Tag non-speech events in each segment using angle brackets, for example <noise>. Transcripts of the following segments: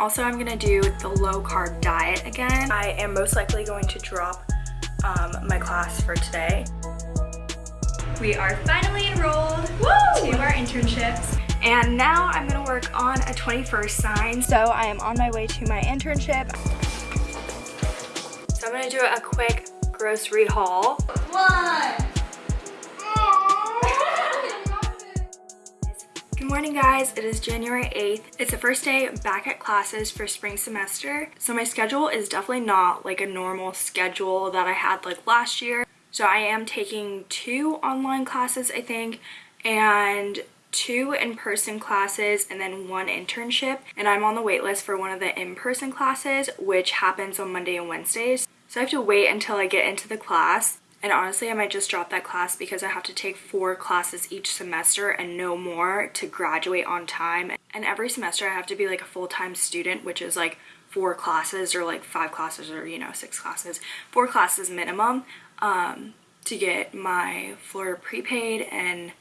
also I'm gonna do the low carb diet again. I am most likely going to drop um, my class for today. We are finally enrolled Woo! to our internships. And now I'm gonna work on a 21st sign. So I am on my way to my internship. So I'm gonna do a quick grocery haul. One. Morning guys, it is January 8th. It's the first day back at classes for spring semester. So my schedule is definitely not like a normal schedule that I had like last year. So I am taking two online classes, I think, and two in-person classes and then one internship. And I'm on the wait list for one of the in-person classes, which happens on Monday and Wednesdays. So I have to wait until I get into the class. And honestly, I might just drop that class because I have to take four classes each semester and no more to graduate on time. And every semester I have to be like a full-time student, which is like four classes or like five classes or, you know, six classes. Four classes minimum um, to get my Florida prepaid and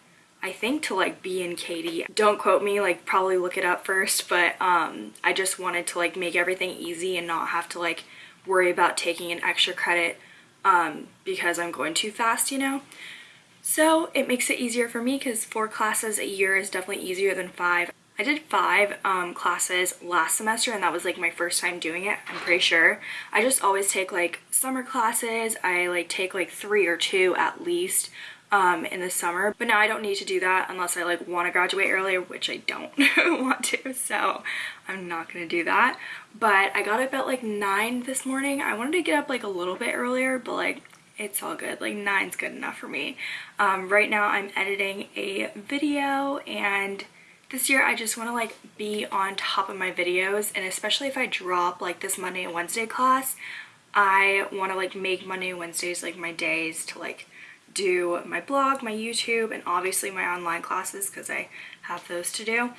I think to like be in Katy. Don't quote me, like probably look it up first, but um, I just wanted to like make everything easy and not have to like worry about taking an extra credit um, because I'm going too fast, you know? So it makes it easier for me because four classes a year is definitely easier than five. I did five um, classes last semester and that was like my first time doing it, I'm pretty sure. I just always take like summer classes. I like take like three or two at least um, in the summer. But now I don't need to do that unless I like want to graduate earlier, which I don't <laughs> want to. So I'm not going to do that. But I got up at like 9 this morning. I wanted to get up like a little bit earlier, but like it's all good like nine's good enough for me um, right now i'm editing a video and this year I just want to like be on top of my videos and especially if I drop like this Monday and Wednesday class I want to like make Monday and Wednesdays like my days to like do my blog, my YouTube, and obviously my online classes because I have those to do,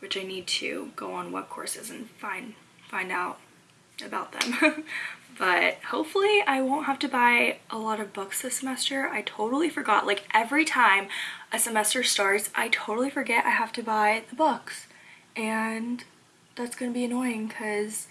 which I need to go on web courses and find find out about them. <laughs> but hopefully I won't have to buy a lot of books this semester. I totally forgot. Like every time a semester starts, I totally forget I have to buy the books. And that's going to be annoying because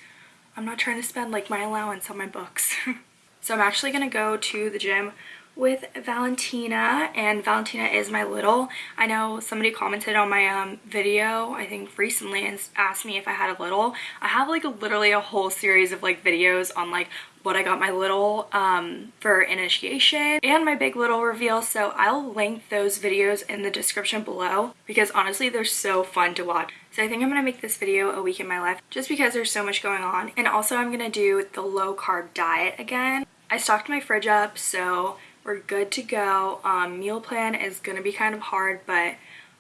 I'm not trying to spend like my allowance on my books. <laughs> so I'm actually going to go to the gym with Valentina and Valentina is my little. I know somebody commented on my um, video I think recently and asked me if I had a little. I have like a, literally a whole series of like videos on like what I got my little um, for initiation and my big little reveal so I'll link those videos in the description below because honestly they're so fun to watch. So I think I'm going to make this video a week in my life just because there's so much going on and also I'm going to do the low carb diet again. I stocked my fridge up so we're good to go. Um, meal plan is going to be kind of hard, but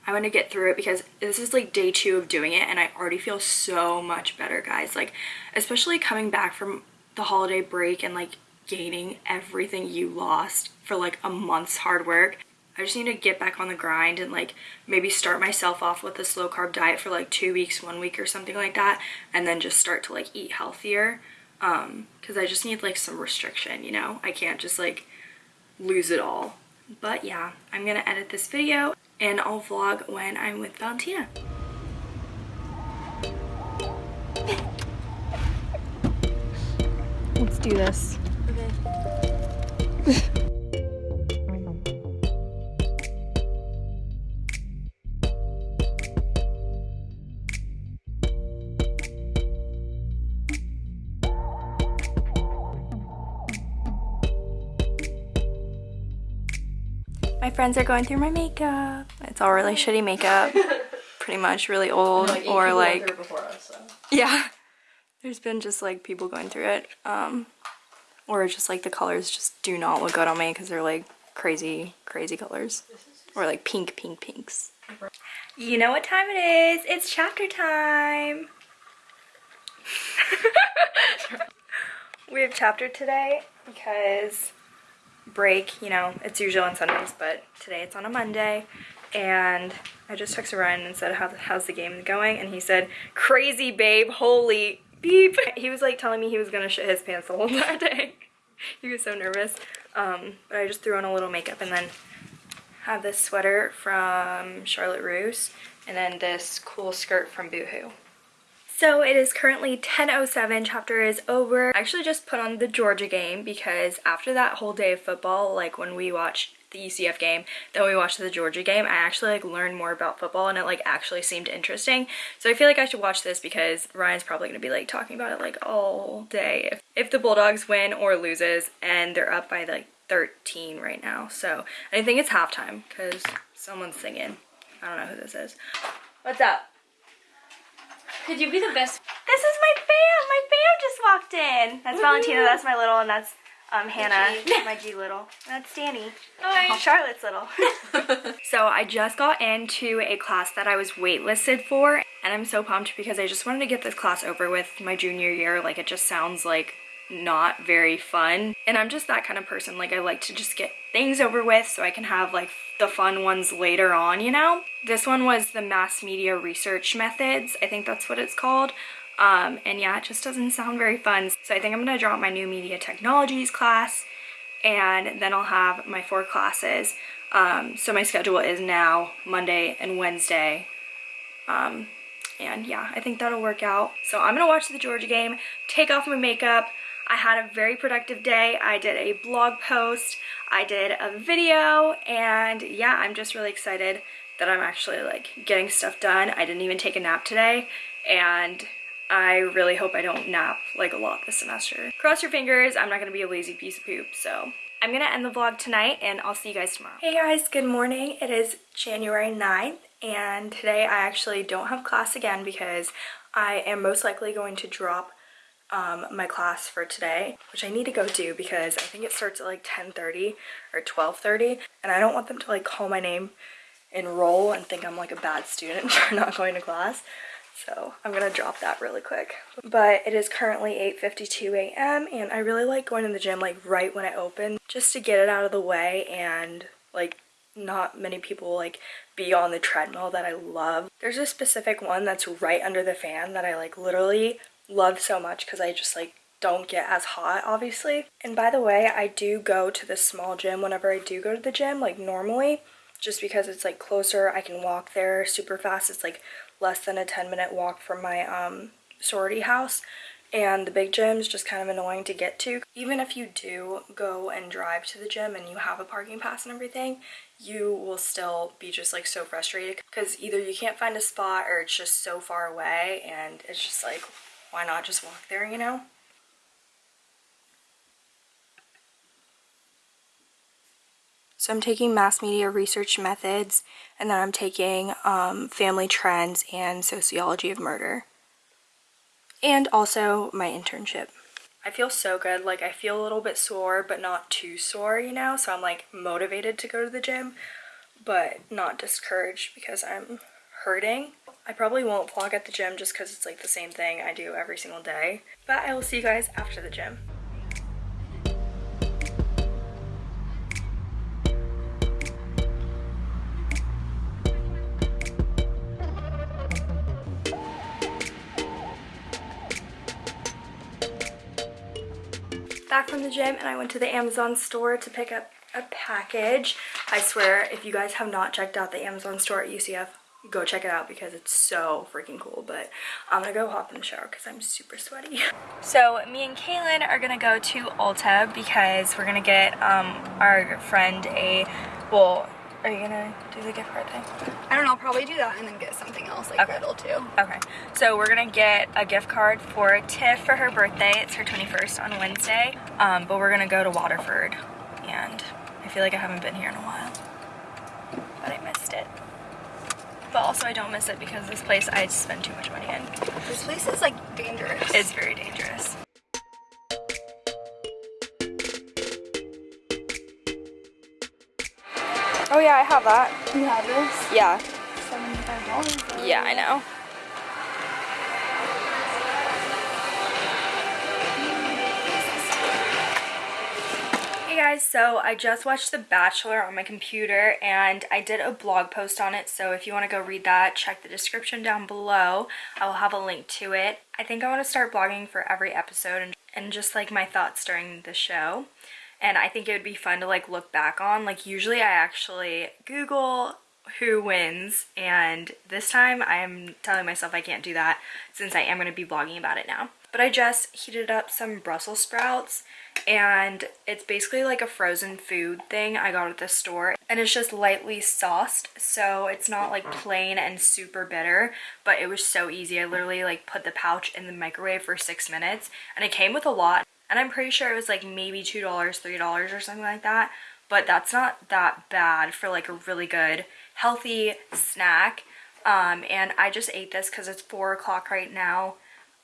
I'm going to get through it because this is like day two of doing it and I already feel so much better, guys. Like, especially coming back from the holiday break and like gaining everything you lost for like a month's hard work. I just need to get back on the grind and like maybe start myself off with a slow carb diet for like two weeks, one week or something like that. And then just start to like eat healthier. Um, cause I just need like some restriction, you know? I can't just like lose it all. But yeah, I'm gonna edit this video and I'll vlog when I'm with Valentina. Let's do this. Okay. <laughs> friends are going through my makeup. It's all really shitty makeup. <laughs> Pretty much really old like or like... Us, so. Yeah. There's been just like people going through it. Um, or just like the colors just do not look good on me because they're like crazy, crazy colors. Or like pink, pink, pinks. You know what time it is. It's chapter time. <laughs> we have chapter today because break, you know, it's usually on Sundays, but today it's on a Monday. And I just texted Ryan and said, How, how's the game going? And he said, crazy babe, holy beep. <laughs> He was like telling me he was gonna shit his pants the whole <laughs> entire day. he was so nervous. Um, but I just threw on a little makeup and then have this sweater from Charlotte Russe and then this cool skirt from Boohoo. So it is currently 10.07, chapter is over. I actually just put on the Georgia game because after that whole day of football, like when we watched the UCF game, then we watched the Georgia game, I actually like learned more about football and it like actually seemed interesting. So I feel like I should watch this because Ryan's probably gonna be like talking about it like all day if, if the Bulldogs win or loses and they're up by like 13 right now. So I think it's halftime because someone's singing. I don't know who this is. What's up? Could you be the best? This is my fam. My fam just walked in. That's Valentina. That's my little, and that's um, Hannah, <laughs> my G little. That's Danny. Hi. Charlotte's little. <laughs> <laughs> so I just got into a class that I was waitlisted for, and I'm so pumped because I just wanted to get this class over with my junior year. Like it just sounds like not very fun. And I'm just that kind of person. Like I like to just get things over with so I can have like the fun ones later on, you know? This one was the mass media research methods. I think that's what it's called. Um, and yeah, it just doesn't sound very fun. So I think I'm gonna drop my new media technologies class and then I'll have my four classes. Um, so my schedule is now Monday and Wednesday. Um, and yeah, I think that'll work out. So I'm gonna watch the Georgia game, take off my makeup. I had a very productive day. I did a blog post, I did a video, and yeah, I'm just really excited that I'm actually like getting stuff done. I didn't even take a nap today, and I really hope I don't nap like a lot this semester. Cross your fingers, I'm not gonna be a lazy piece of poop, so. I'm gonna end the vlog tonight and I'll see you guys tomorrow. Hey guys, good morning. It is January 9th and today I actually don't have class again because I am most likely going to drop um, my class for today, which I need to go do because I think it starts at like 10.30 or 12.30 and I don't want them to like call my name enroll and think I'm like a bad student <laughs> for not going to class. So I'm gonna drop that really quick. But it is currently 8.52 a.m. and I really like going to the gym like right when it opens just to get it out of the way and like not many people like be on the treadmill that I love. There's a specific one that's right under the fan that I like literally love so much because I just like don't get as hot obviously. And by the way, I do go to the small gym whenever I do go to the gym like normally just because it's like closer. I can walk there super fast. It's like less than a 10 minute walk from my um, sorority house and the big gym is just kind of annoying to get to. Even if you do go and drive to the gym and you have a parking pass and everything, you will still be just like so frustrated because either you can't find a spot or it's just so far away and it's just like, why not just walk there, you know? So I'm taking mass media research methods and then I'm taking um, family trends and sociology of murder. And also my internship. I feel so good. Like I feel a little bit sore, but not too sore, you know? So I'm like motivated to go to the gym, but not discouraged because I'm hurting. I probably won't vlog at the gym just because it's like the same thing I do every single day. But I will see you guys after the gym. back from the gym and I went to the Amazon store to pick up a package. I swear, if you guys have not checked out the Amazon store at UCF, go check it out because it's so freaking cool. But I'm gonna go hop in the shower because I'm super sweaty. <laughs> So me and Kaylin are gonna go to Ulta because we're gonna get um, our friend a, well, are you gonna do the gift card thing? I don't know, I'll probably do that and then get something else like Okay. little too. Okay, so we're gonna get a gift card for Tiff for her birthday. It's her 21st on Wednesday, um, but we're gonna go to Waterford, and I feel like I haven't been here in a while, but I missed it. But also I don't miss it because this place I spend too much money in. This place is like dangerous. It's very dangerous. Oh yeah, I have that. you have this? Yeah. $75. Yeah, I know. Hey guys, so I just watched The Bachelor on my computer and I did a blog post on it, so if you want to go read that, check the description down below. I will have a link to it. I think I want to start blogging for every episode and, and just like my thoughts during the show. And I think it would be fun to like look back on. Like usually I actually Google who wins and this time I'm telling myself I can't do that since I am going to be vlogging about it now. But I just heated up some Brussels sprouts and it's basically like a frozen food thing I got at the store and it's just lightly sauced so it's not like plain and super bitter but it was so easy. I literally like put the pouch in the microwave for six minutes and it came with a lot and I'm pretty sure it was like maybe two dollars three dollars or something like that but that's not that bad for like a really good healthy snack. Um, and I just ate this because it's four o'clock right now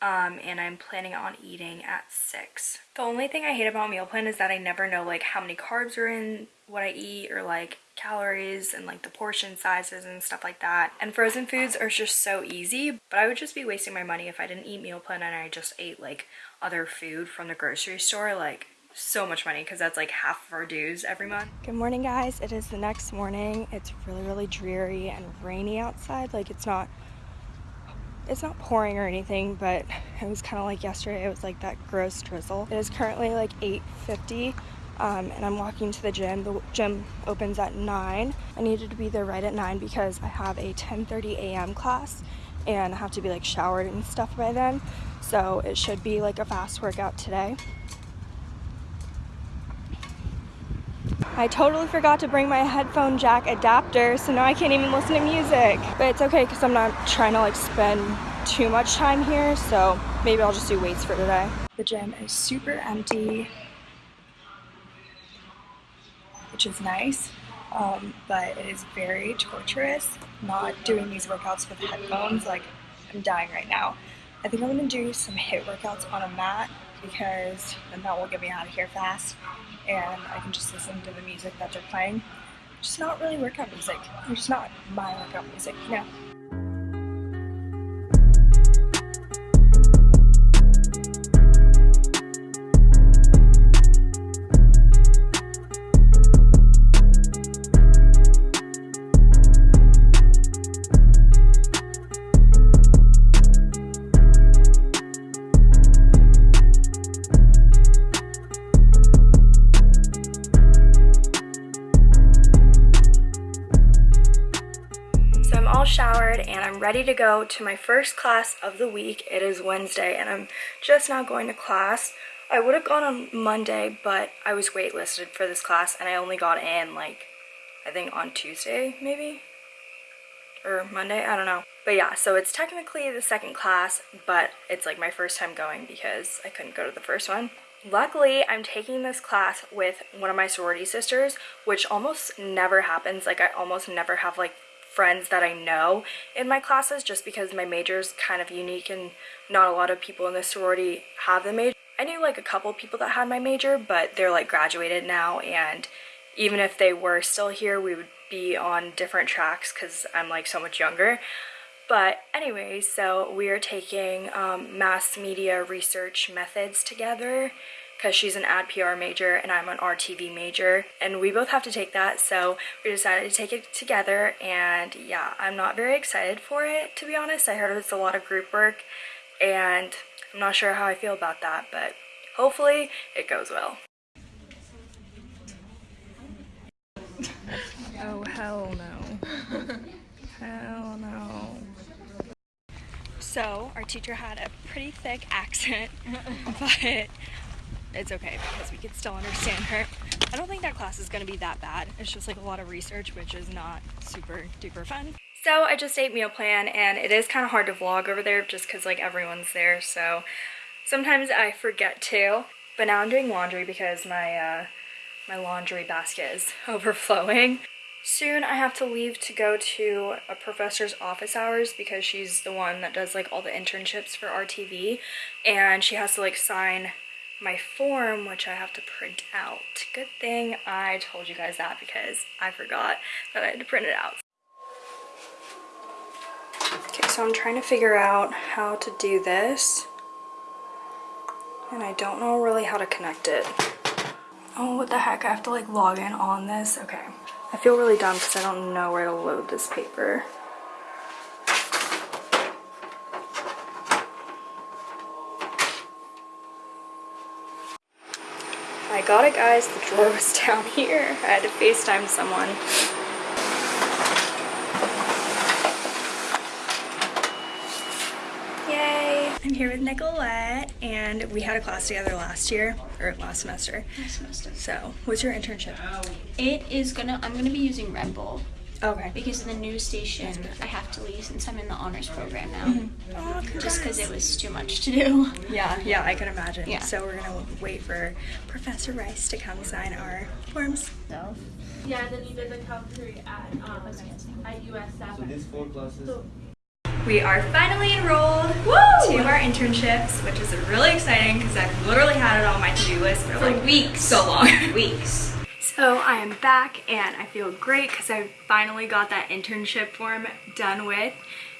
um, and I'm planning on eating at 6. The only thing I hate about meal plan is that I never know like how many carbs are in what I eat or like calories and like the portion sizes and stuff like that. And frozen foods are just so easy, but I would just be wasting my money if I didn't eat meal plan and I just ate like other food from the grocery store. Like so much money because that's like half of our dues every month. Good morning guys. It is the next morning. It's really really dreary and rainy outside. Like it's not it's not pouring or anything, but it was kind of like yesterday. It was like that gross drizzle. It is currently like 8.50 um, and I'm walking to the gym. The gym opens at 9. I needed to be there right at 9 because I have a 10.30 a.m. class and I have to be like showered and stuff by then. So it should be like a fast workout today. I totally forgot to bring my headphone jack adapter, so now I can't even listen to music. But it's okay because I'm not trying to like spend too much time here, so maybe I'll just do weights for today. The gym is super empty, which is nice, um, but it is very torturous not doing these workouts with headphones. Like, I'm dying right now. I think I'm gonna do some HIIT workouts on a mat because then that will get me out of here fast and I can just listen to the music that they're playing. Just not really workout music. It's not my workout music, you know? Ready to go to my first class of the week. It is Wednesday and I'm just now going to class. I would have gone on Monday, but I was waitlisted for this class and I only got in like, I think on Tuesday maybe? Or Monday, I don't know. But yeah, so it's technically the second class, but it's like my first time going because I couldn't go to the first one. Luckily, I'm taking this class with one of my sorority sisters, which almost never happens. Like I almost never have like friends that I know in my classes just because my major is kind of unique and not a lot of people in the sorority have the major. I knew like a couple people that had my major, but they're like graduated now and even if they were still here, we would be on different tracks because I'm like so much younger. But anyway, so we are taking um, mass media research methods together because she's an ad PR major and I'm an RTV major and we both have to take that so we decided to take it together and yeah I'm not very excited for it to be honest I heard it's a lot of group work and I'm not sure how I feel about that but hopefully it goes well. <laughs> Oh hell no. hell no. So our teacher had a pretty thick accent <laughs> but it's okay because we could still understand her. I don't think that class is going to be that bad. It's just like a lot of research, which is not super duper fun. So I just ate meal plan and it is kind of hard to vlog over there just because like everyone's there. So sometimes I forget to. But now I'm doing laundry because my, uh, my laundry basket is <laughs> overflowing. Soon I have to leave to go to a professor's office hours because she's the one that does like all the internships for RTV and she has to like sign my form, which I have to print out. Good thing I told you guys that because I forgot that I had to print it out. Okay, so I'm trying to figure out how to do this. And I don't know really how to connect it. Oh, what the heck? I have to like log in on this? Okay. I feel really dumb because I don't know where to load this paper. got it guys, the drawer was <laughs> down here. I had to FaceTime someone. Yay! I'm here with Nicolette and we had a class together last year, or last semester. Last semester. So, what's your internship? It is gonna, I'm gonna be using Red Bull. Okay. because in the news station I have to leave since I'm in the honors program now. Oh, Just because it was too much to do. <laughs> Yeah, yeah, I can imagine. Yeah. So we're gonna wait for Professor Rice to come sign our forms. So Yeah, then you did the Calgary at um, at USF. So these four classes. We are finally enrolled to our internships, which is really exciting because I've literally had it on my to-do list for like weeks. So long. <laughs> weeks. So I am back and I feel great because I finally got that internship form done with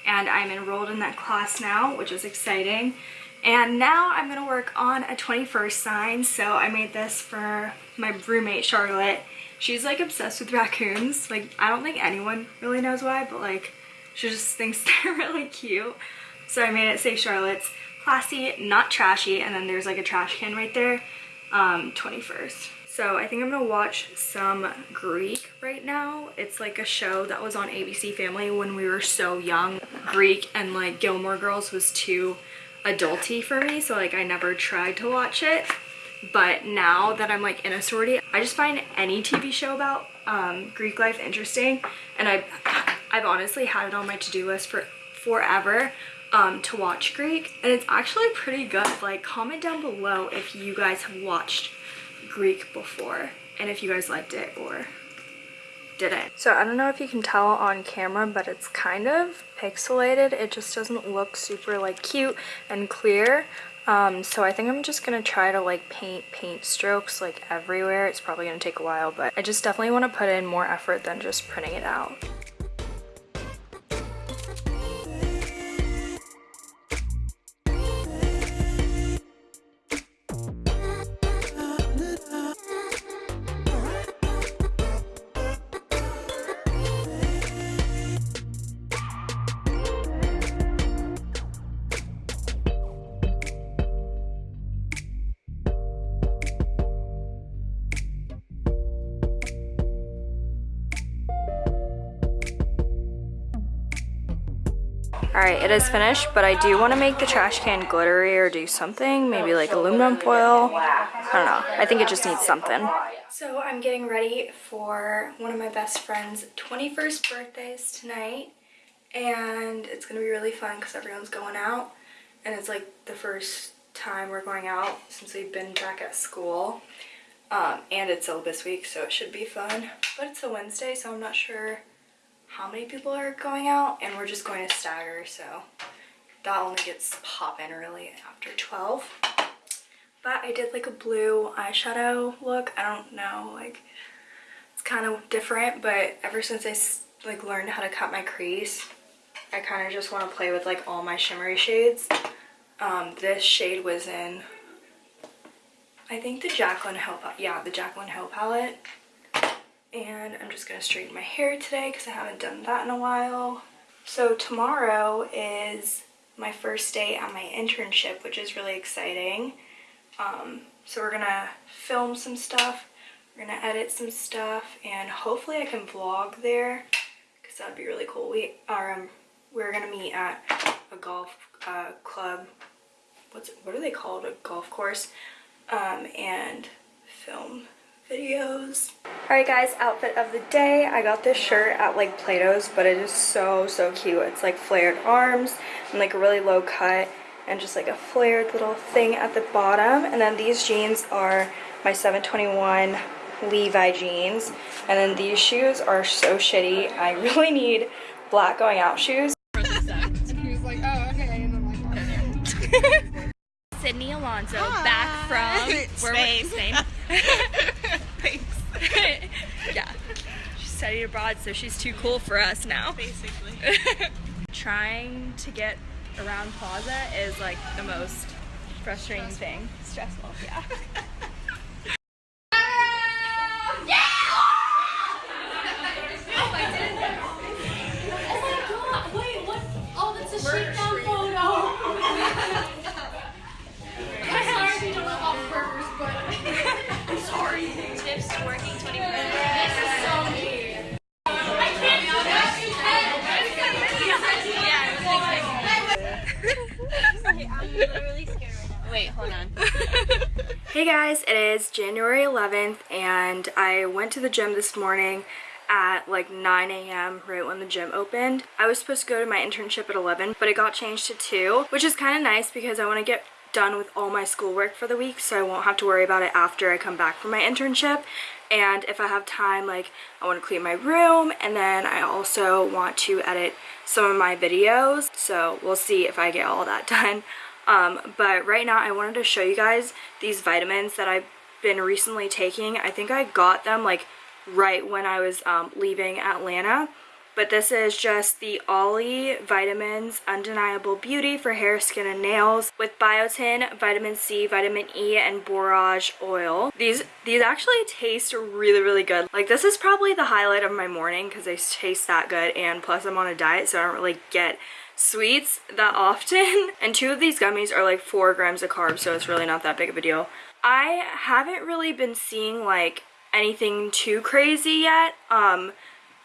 and I'm enrolled in that class now, which is exciting. And now I'm gonna work on a 21st sign. So I made this for my roommate, Charlotte. She's like obsessed with raccoons. Like I don't think anyone really knows why, but like she just thinks <laughs> they're really cute. So I made it say Charlotte's classy, not trashy, and then there's like a trash can right there, um, 21st. So I think I'm gonna watch some Greek right now. It's like a show that was on ABC Family when we were so young. Greek and like Gilmore Girls was too adulty for me, so like I never tried to watch it. But now that I'm like in a sorority, I just find any TV show about um, Greek life interesting. And I've, I've honestly had it on my to-do list for forever um, to watch Greek. And it's actually pretty good. Like comment down below if you guys have watched Greek before and if you guys liked it or didn't. So I don't know if you can tell on camera, but it's kind of pixelated. It just doesn't look super like cute and clear. Um, so I think I'm just gonna try to like paint paint strokes like everywhere. It's probably gonna take a while, but I just definitely want to put in more effort than just printing it out. Is finished, but I do want to make the trash can glittery or do something, maybe like aluminum foil. I don't know. I think it just needs something. So I'm getting ready for one of my best friend's 21st birthdays tonight. And it's going to be really fun because everyone's going out. And it's like the first time we're going out since we've been back at school. Um, and it's syllabus week, so it should be fun. But it's a Wednesday, so I'm not sure how many people are going out and we're just going to stagger so that only gets popping really after 12 but I did like a blue eyeshadow look. I don't know like it's kind of different but ever since I like learned how to cut my crease I kind of just want to play with like all my shimmery shades. Um, this shade was in I think the Jaclyn Hill yeah the Jaclyn Hill palette and I'm just going to straighten my hair today because I haven't done that in a while. So tomorrow is my first day at my internship, which is really exciting. Um, so we're going to film some stuff, we're going to edit some stuff, and hopefully I can vlog there because that would be really cool. We are, um, we're going to meet at a golf uh, club, what's what are they called, a golf course, um, and film videos. Alright guys, outfit of the day. I got this shirt at like Plato's, but it is so, so cute. It's like flared arms and like a really low cut and just like a flared little thing at the bottom. And then these jeans are my 721 Levi jeans. And then these shoes are so shitty. I <laughs> really need black going out shoes. Sydney Alonso back from where Spain. <laughs> studied abroad, so she's too cool for us now. Basically. <laughs> Trying to get around Plaza is like the most frustrating thing. Stressful, yeah. <laughs> guys, it is January 11th and I went to the gym this morning at like 9 a.m. right when the gym opened. I was supposed to go to my internship at 11 but it got changed to 2 which is kind of nice because I want to get done with all my schoolwork for the week so I won't have to worry about it after I come back from my internship and if I have time like I want to clean my room and then I also want to edit some of my videos so we'll see if I get all that <laughs> done um, but right now I wanted to show you guys these vitamins that I've been recently taking I think I got them like right when I was um, leaving Atlanta but this is just the OLLY Vitamins Undeniable Beauty for hair, skin, and nails with biotin, vitamin C, vitamin E, and borage oil. These these actually taste really, really good. Like this is probably the highlight of my morning because they taste that good and plus I'm on a diet so I don't really get sweets that often. <laughs> And two of these gummies are like four grams of carbs so it's really not that big of a deal. I haven't really been seeing like anything too crazy yet. Um,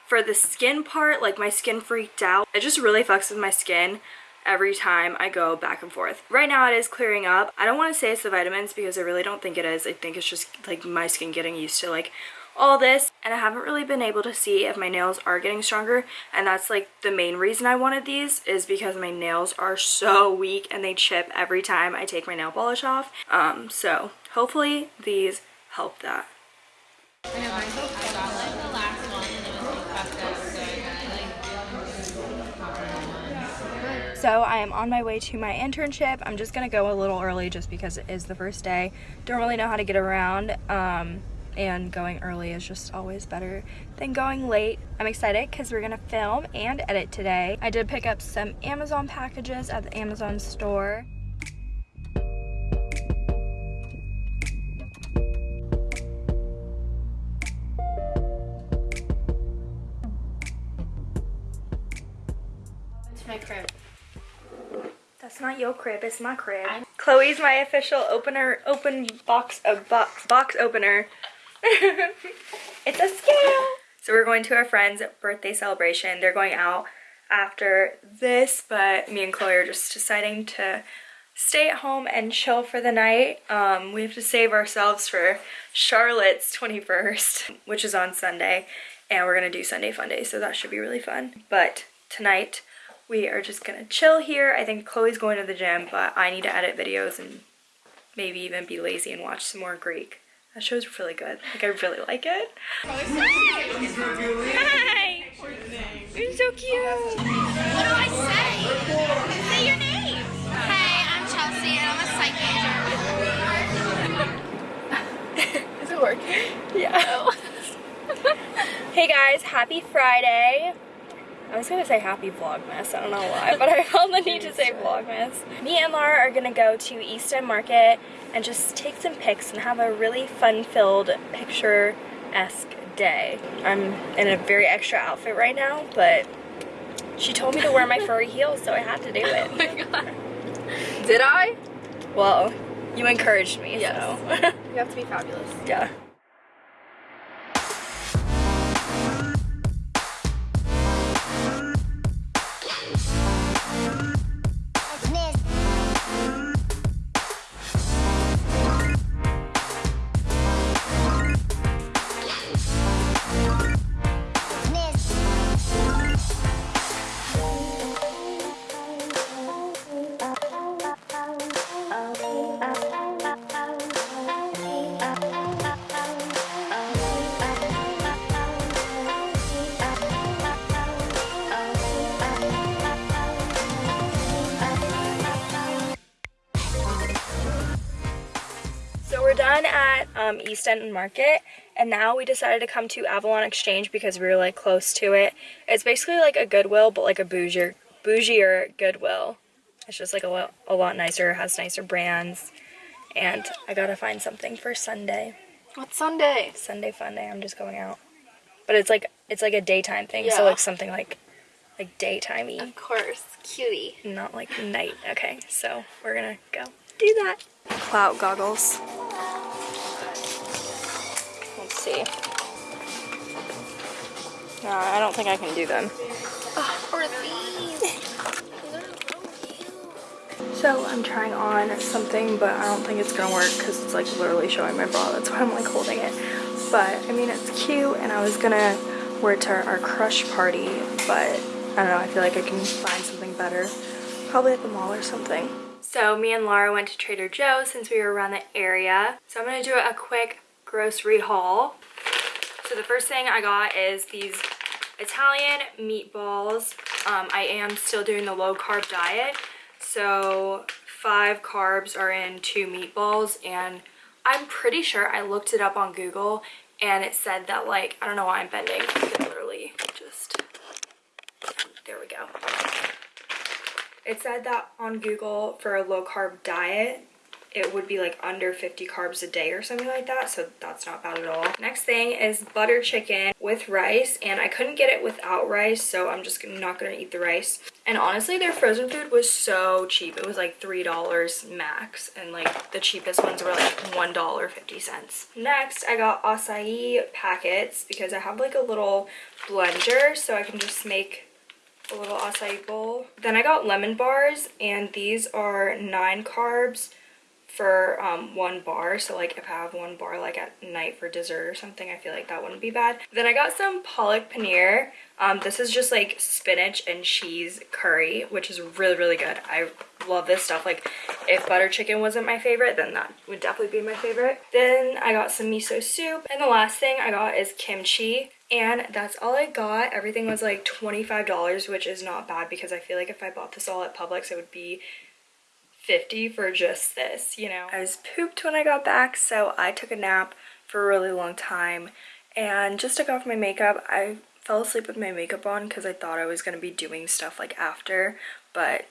for the skin part, like my skin freaked out. It just really fucks with my skin every time I go back and forth. Right now it is clearing up. I don't want to say it's the vitamins because I really don't think it is. I think it's just like my skin getting used to like all this and I haven't really been able to see if my nails are getting stronger and that's like the main reason I wanted these is because my nails are so weak and they chip every time I take my nail polish off. Um, so hopefully these help that. So I am on my way to my internship. I'm just gonna go a little early just because it is the first day. Don't really know how to get around. Um, and going early is just always better than going late. I'm excited because we're gonna film and edit today. I did pick up some Amazon packages at the Amazon store. It's my crib. That's not your crib, it's my crib. Chloe's my official opener, open box of box, box opener. <laughs> it's a scale. So we're going to our friend's birthday celebration. They're going out after this, but me and Chloe are just deciding to stay at home and chill for the night. Um, we have to save ourselves for Charlotte's 21st, which is on Sunday, and we're gonna do Sunday Fun Day, so that should be really fun. But tonight, we are just gonna chill here. I think Chloe's going to the gym, but I need to edit videos and maybe even be lazy and watch some more Greek. That show's really good. Like, I really like it. Hi! You're so cute! What do I say? Say your name. Hey, I'm Chelsea and I'm a psych major. <laughs> Is it working? Yeah. <laughs> hey guys, happy Friday. I was gonna say happy Vlogmas, I don't know why, but I felt the need to say Vlogmas. Me and Laura are gonna go to East End Market and just take some pics and have a really fun-filled, picture-esque day. I'm in a very extra outfit right now, but she told me to wear my furry heels, so I had to do it. <laughs> Oh Did I? Well, you encouraged me, Yes. so. <laughs> You have to be fabulous. yeah. Um, East End Market and now we decided to come to Avalon Exchange because we were like close to it. It's basically like a Goodwill but like a bougier, bougier Goodwill. It's just like a lot, a lot nicer, has nicer brands and I gotta find something for Sunday. What Sunday? Sunday fun day, I'm just going out. But it's like, it's like a daytime thing so like something like, like daytimey, Of course, cutie. not like night. Okay, so we're gonna go do that. Clout goggles. See. I don't think I can do them. Ah, or these. So I'm trying on something, but I don't think it's gonna work because it's like literally showing my bra. That's why I'm like holding it. But I mean, it's cute and I was gonna wear it to our, our crush party, but I don't know, I feel like I can find something better. Probably at the mall or something. So me and Laura went to Trader Joe's since we were around the area. So I'm gonna do a quick grocery haul. So the first thing I got is these Italian meatballs. Um, I am still doing the low carb diet. So five carbs are in two meatballs and I'm pretty sure I looked it up on Google and it said that like, I don't know why I'm bending. Literally just, there we go. It said that on Google for a low carb diet, it would be like under 50 carbs a day or something like that so that's not bad at all. Next thing is butter chicken with rice and i couldn't get it without rice so i'm just not gonna eat the rice. And honestly their frozen food was so cheap. It was like three dollars max and like the cheapest ones were like one dollar 50 cents. Next i got acai packets because i have like a little blender so i can just make a little acai bowl. Then i got lemon bars and these are nine carbs for um, one bar. So like if I have one bar like at night for dessert or something, I feel like that wouldn't be bad. Then I got some palak paneer. Um, this is just like spinach and cheese curry, which is really, really good. I love this stuff. Like if butter chicken wasn't my favorite, then that would definitely be my favorite. Then I got some miso soup. And the last thing I got is kimchi. And that's all I got. Everything was like $25, which is not bad because I feel like if I bought this all at Publix, it would be 50 for just this, you know. I was pooped when I got back, so I took a nap for a really long time and just took off my makeup. I fell asleep with my makeup on because I thought I was going to be doing stuff like after, but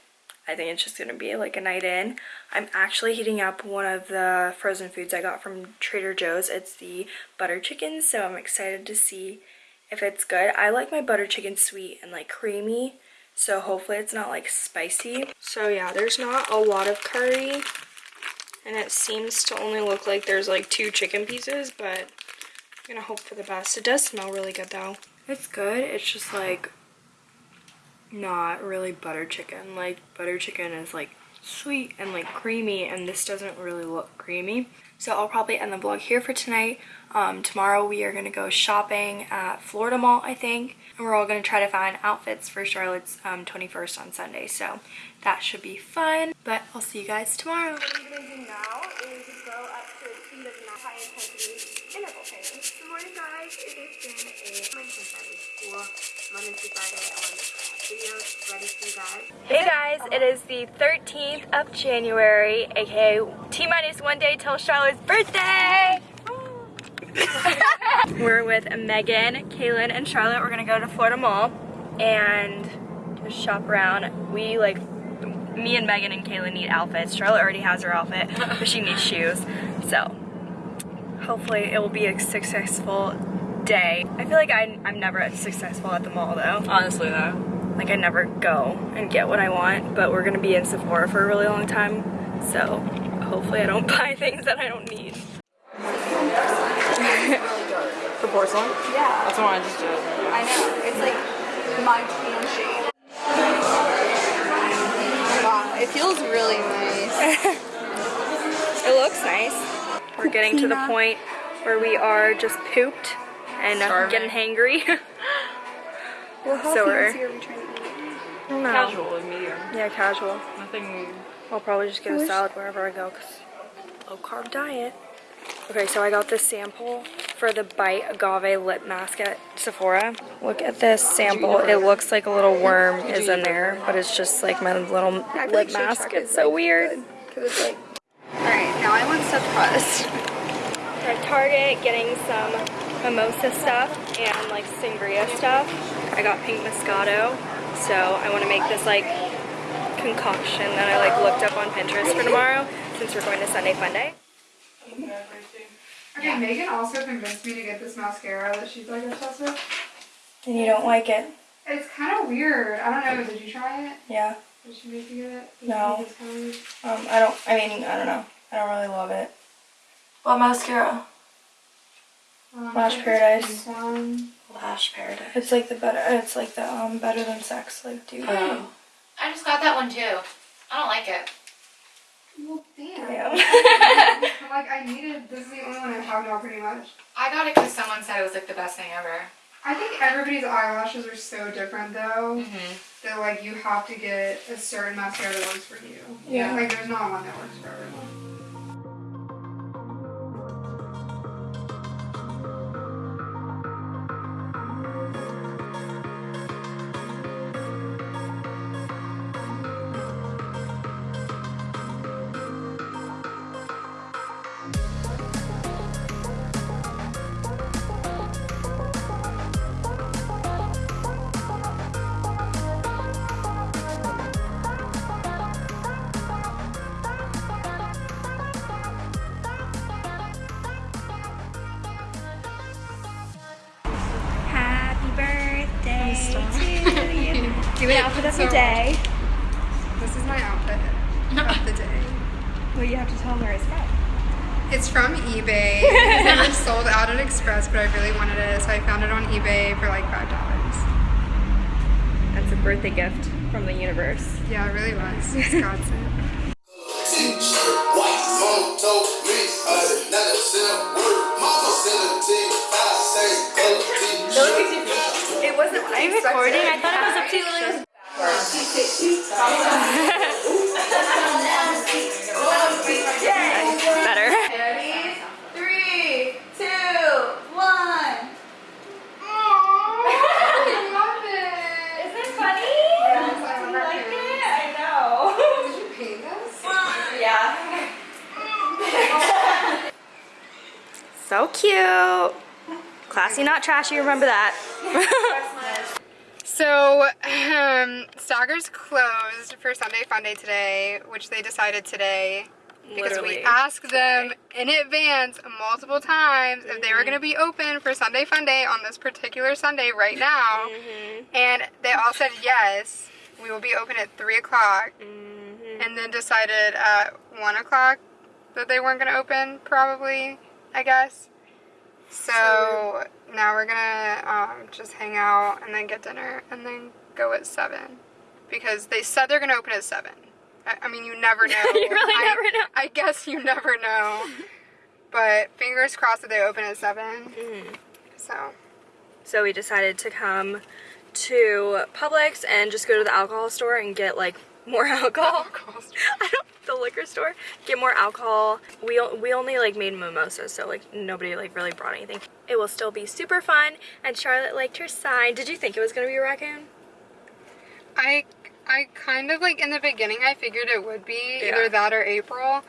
I think it's just going to be like a night in. I'm actually heating up one of the frozen foods I got from Trader Joe's. It's the butter chicken, so I'm excited to see if it's good. I like my butter chicken sweet and like creamy, so hopefully it's not like spicy. So yeah, there's not a lot of curry. And it seems to only look like there's like two chicken pieces, but I'm gonna hope for the best. It does smell really good though. It's good, it's just like not really butter chicken. Like butter chicken is like sweet and like creamy and this doesn't really look creamy. So I'll probably end the vlog here for tonight. Um, tomorrow we are going to go shopping at Florida Mall, I think. And we're all going to try to find outfits for Charlotte's um, 21st on Sunday. So that should be fun. But I'll see you guys tomorrow. High intensity interval training. Good morning guys. It has been a Monday Friday school. Monday through Friday I want to videos ready for you guys. Hey guys, it is the 13th of January, aka T-minus one day till Charlotte's birthday! <laughs> We're with Megan, Kaylin, and Charlotte. We're gonna go to Florida Mall and just shop around. We like, me and Megan and Kaylin need outfits. Charlotte already has her outfit, but she needs shoes. So hopefully it will be a successful day. I feel like I, I'm never successful at the mall though. Honestly though. Like I never go and get what I want, but we're gonna be in Sephora for a really long time. So hopefully I don't <laughs> buy things that I don't need. <laughs> For porcelain? Yeah, That's the one I just did. I know. It's like my tan shade. Wow, it feels really nice. <laughs> It looks nice. We're getting to the point where we are just pooped and uh, getting hangry. <laughs> well, how So we're- fancy are we trying to eat? I. Casual, like medium. Yeah, casual. Nothing. I'll probably just get a salad wherever I go because low carb diet. Okay, so I got this sample for the Bite Agave lip mask at Sephora. Look at this sample. It looks like a little worm is in there, but it's just like my little lip like mask. It's so weird. Cause it's like. All right, now I want stuffed crust. We're at Target getting some mimosa stuff and like sangria stuff. I got pink moscato, so I want to make this like concoction that I like looked up on Pinterest for tomorrow since we're going to Sunday Fun Day. Okay, Megan also convinced me to get this mascara that she's like obsessed with. And you don't like it? It's kind of weird. I don't know. Did you try it? Yeah. Did she make you get it? Did No. You it's kinda weird? Um, I don't, I mean, I don't know. I don't really love it. What mascara? Um, Lash Paradise. it's Lash Paradise. It's like the better, it's like the, um, better than sex, like, dude. I just got that one too. I don't like it. Well, damn. <laughs> I'm like, I needed, this is the only one I have now pretty much. I got it because someone said it was like the best thing ever. I think everybody's eyelashes are so different though. That like you have to get a certain mascara that works for you. Yeah. Like there's not one that works for everyone. Of the day. This is my outfit of the day. <laughs> Well, you have to tell them where it's from. It's from eBay. <laughs> It's never sold out at Express, but I really wanted it, so I found it on eBay for like five dollars. That's a birthday gift from the universe. Yeah, it really was. It's Godson. White mama told me, I said, not a single word. Mama said a thing, I say, oh, color T. It wasn't what I recording. I thought it was up to Better. Three, two, one. I love it. Isn't it funny? Like it. I know. Did you paint? Yeah. So cute. Classy, not trashy. Remember that. <laughs> So, um, Stagger's closed for Sunday Fun Day today, which they decided today because Literally we asked them in advance multiple times if they were going to be open for Sunday Fun Day on this particular Sunday right now, and they all said yes. We will be open at three o'clock, and then decided at one o'clock that they weren't going to open. Probably, I guess. So now we're gonna um, just hang out and then get dinner and then go at seven because they said they're gonna open at seven. I, I mean, you never <laughs> know. You really I, never know. I guess you never know. <laughs> but fingers crossed that they open at 7 Mm-hmm. So So we decided to come to Publix and just go to the alcohol store and get like more <laughs> alcohol. I don't the liquor store. Get more alcohol. We we only like made mimosas, so like nobody like really brought anything. It will still be super fun. And Charlotte liked her sign. Did you think it was gonna be a raccoon? I I kind of like in the beginning I figured it would be Yeah. either that or April,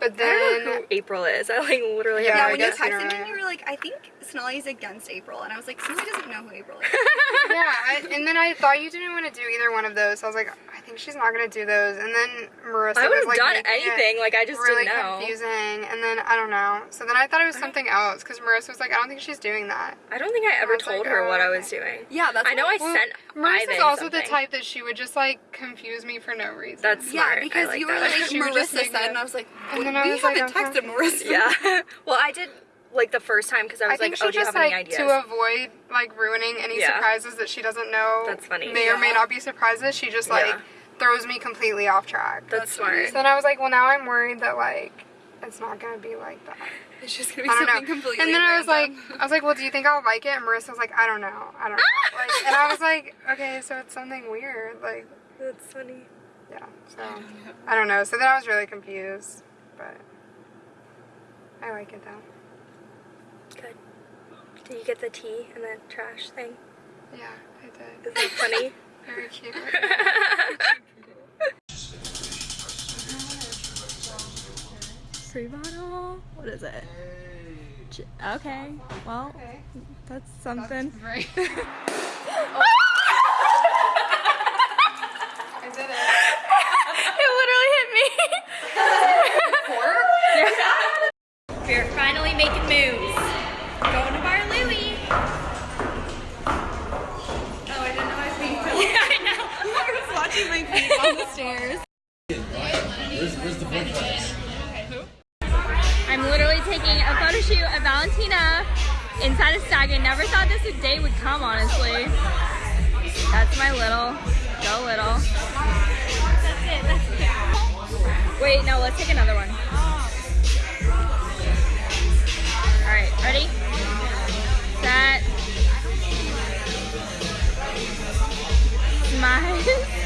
but I don't know then who April is. I like literally Yeah, when no you guess you texted me, you were like, I think Snelly's against April. And I was like, Snelly doesn't know who April is. <laughs> yeah, I, and then I thought you didn't want to do either one of those. So I was like, I think she's not gonna do those. And then Marissa I would was have like done making it anything. Like I just really didn't know. confusing. And then I don't know. So then I thought it was something else because Marissa was like, I don't think she's doing that. I don't think I ever I was like, told her what I oh, was doing. Yeah, that's I know I Well, sent Marissa's Ivan also the type that she would just like confuse me for no reason. That's Yeah, smart. I because like you were that. like, <laughs> She just Marissa said, it- and I was like, And we then I was like, haven't texted Marissa. yeah. <laughs> well, I did like the first time because I I was think like, oh, do you just have any like ideas? to avoid like ruining any Yeah. surprises that she doesn't know. That's funny. May or may not be surprises. She just like Yeah. throws me completely off track. That's smart. So then I was like, well, now I'm worried that like it's not gonna be like that. It's just gonna be something know. completely And then I was like. I was like, well, do you think I'll like it? And Marissa was like, I don't know, I don't know. <laughs> like, and I was like, okay, so it's something weird, like, That's funny. yeah. So I don't know. So then I was really confused, but I like it though. Good. Did you get the tea and the trash thing? Yeah, I did. Is that funny? <laughs> Very cute. Free bottle. What is it? Okay. Well, that's something. Right. <laughs> I oh, That's my little, go little. That's it, that's it. Wait, no, let's take another one. Alright, ready? Set. Smile. <laughs>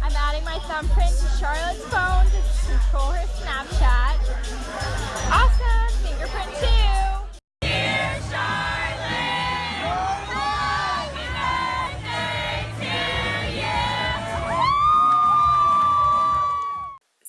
I'm adding my thumbprint to Charlotte's phone to control her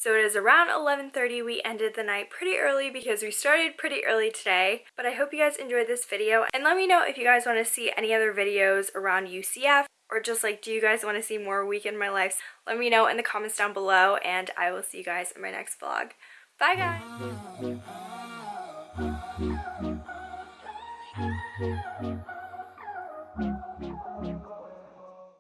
So it is around 11:30. We ended the night pretty early because we started pretty early today. But I hope you guys enjoyed this video and let me know if you guys want to see any other videos around UCF or just like do you guys want to see more week in my life? Let me know in the comments down below and I will see you guys in my next vlog. Bye guys. <laughs>